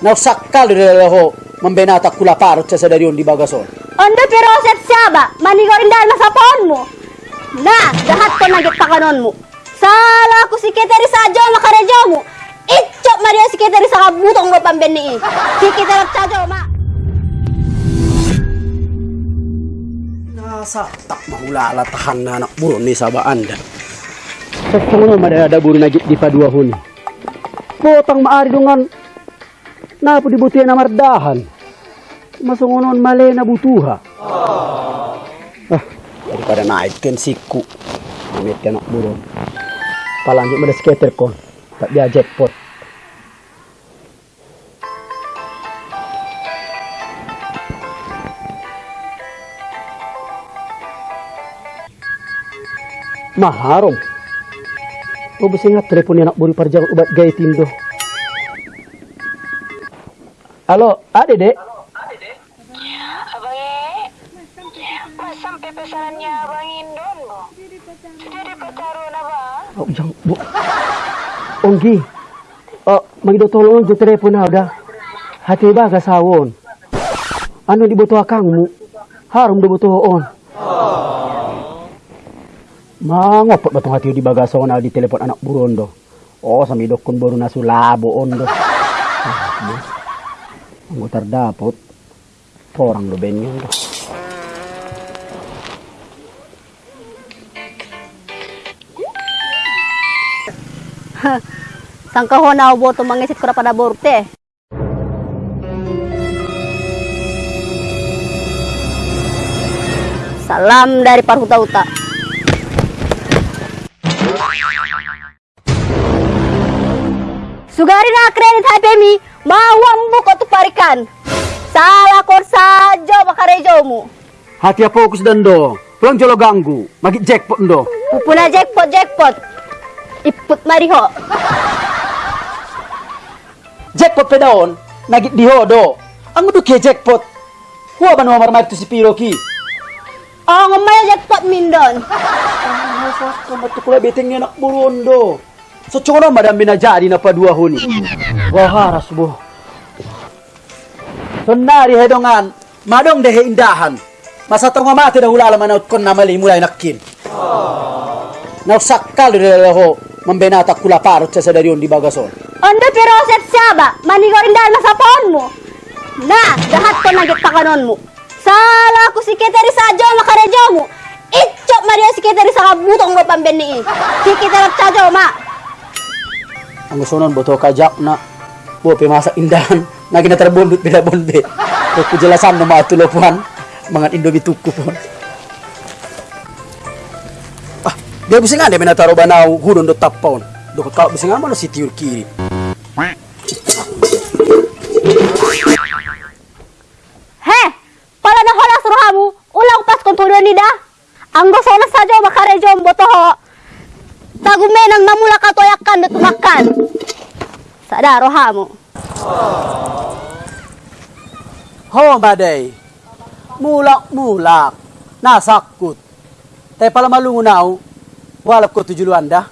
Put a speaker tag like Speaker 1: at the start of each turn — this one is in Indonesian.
Speaker 1: Nausakal dari ho membenata kula parut sa dari di bagason.
Speaker 2: Onda pero set siaba, manigo rin dahil masapon mo. Na, dahat ko nagit pakanon mo. Sala ko si Kiteri sa adyo, makaredyo mo. Itchok Maria si Kiteri sa kabutong mo pambeni. Si Kiteri sa adyo, ma.
Speaker 1: Nasa tak mahulala tahan na anak buron ni saba anda. Sa sungo madada buru na di padua huni. Potang maari dungan na po dibuti na mardahan. Masungunon male na butuha. Ah, daripada naikkan siku. Amit ka anak buron. Palanjut pada skater kon. Tak dia jackpot. Maharom. O basi nga telepon ni anak buri parjang ubat gaya tindo. Halo, ade dek.
Speaker 3: Abang sampai pesanannya Abang Indon mo. Sudah dapat taruhan abang?
Speaker 1: Oh, jang, bu. Onggi. Oh, magido tolong telepon na udah. Hati ba kasawon. Ano di butuh akang mu? Harum di butuh on. Mangopot batong hati di bagason na di telepon anak burondo. Oh, sami dokon baru na sulabo ondo. Ah, Ang utar dapot. Porang lo ben yun.
Speaker 2: Sangka ho na boto mangisit ko na pada borte. Salam dari Parhuta-Uta. Sugari na kredit HP mi, mawang buko tu parikan. Salah kor sajo makarejo mo.
Speaker 1: Hati apa fokus dando. Pulang jolo ganggu. Magi jackpot ndo.
Speaker 2: Pupuna jackpot jackpot. Iput mariho.
Speaker 1: jackpot pe daon nagit di hodo ang mudu ke jackpot huwa ba nomor mar tu si piro ki
Speaker 2: Oh, ngomay jackpot mindon.
Speaker 1: asa ka matukula beteng ni anak burondo so chono madam binajadi na pa dua huni wah haras bo so nari hedongan madong dehe indahan masa tonga mati dah ulala manaut kon na mali mulai nakin nausakal dari ho membenata kula parut sa dari di bagason
Speaker 2: Onda pero set siaba, manigo rin dahil masapon mo. Na, dahat ko nagit pakanon mo. Sala ko si Kiteri sa adyo, makaredyo mo. Itchok Maria si Kiteri sa kabutong mo pambeni. Si Kiteri sa adyo, ma.
Speaker 1: Ang nun boto kajak na bo pimasa indahan. Na ginatarbundot bila bonde. Ko kujelasan na mga tulopuan mga indomi tuku po ah dia bisa dia minataro ba na hudon do tapon do ka bisa nga mo si tiur kiri.
Speaker 2: He, pala na hola suruhamu, ulang pas kung tuloy nida. Ang gusto na sa makaredyo ang boto ho. Tagume nang mamula ka daro hamo.
Speaker 1: ho baday mulak mulak. Nasakut. Tay pala malungunaw walap ko tujulu anda